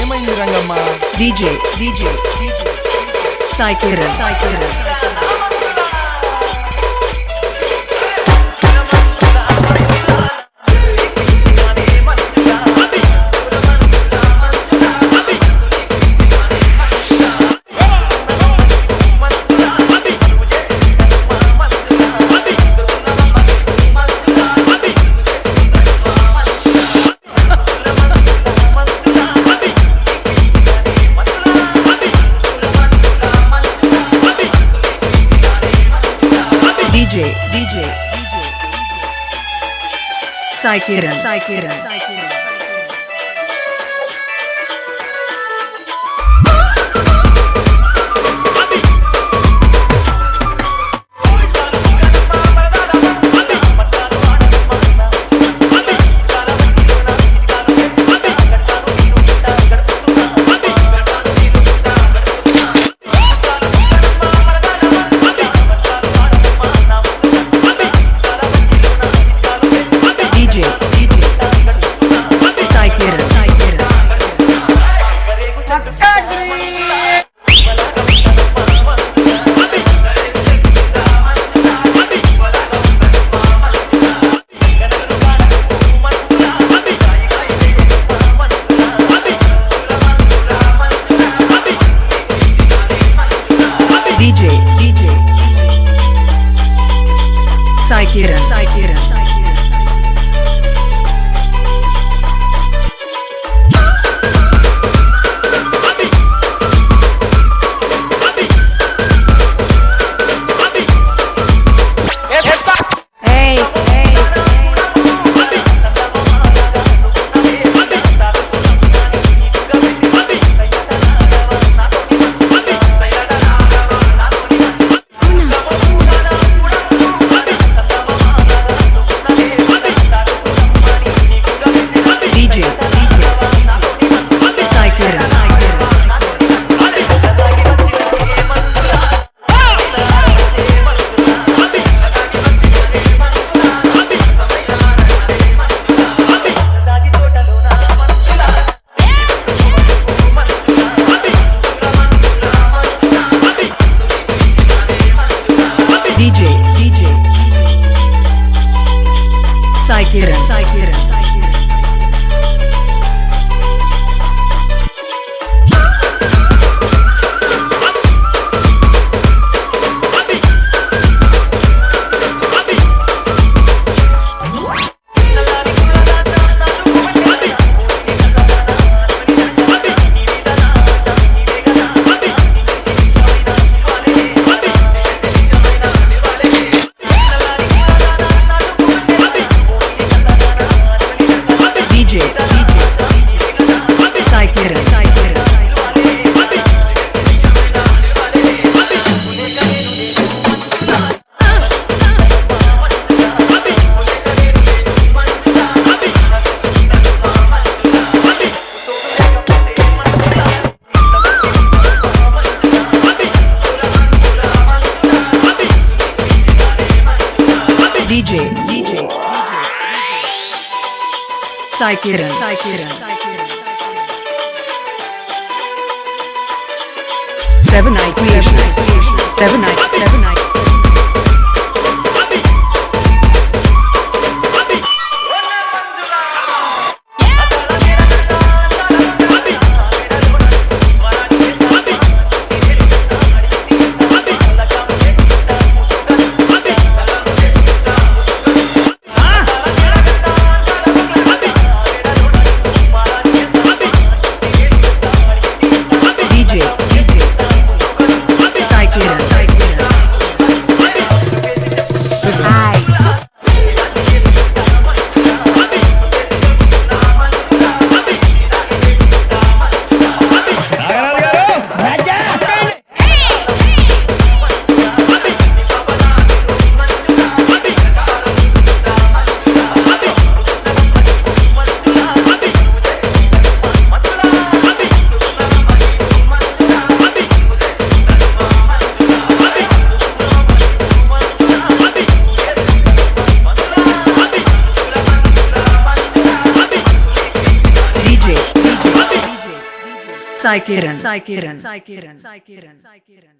ఏమైంది Rangamma? DJ DJ Sai Kiran Sai Kiran. DJ, DJ, DJ, Psychiran, DJ, DJ, Sai Kiran, Sai Kiran, Sakira. Sakira. DJ, DJ, Kiran, Sai Kiran. Seven Night Creations, Seven Night, Seven Night. Saikiran Saikiran Saikiran Saikiran Saikiran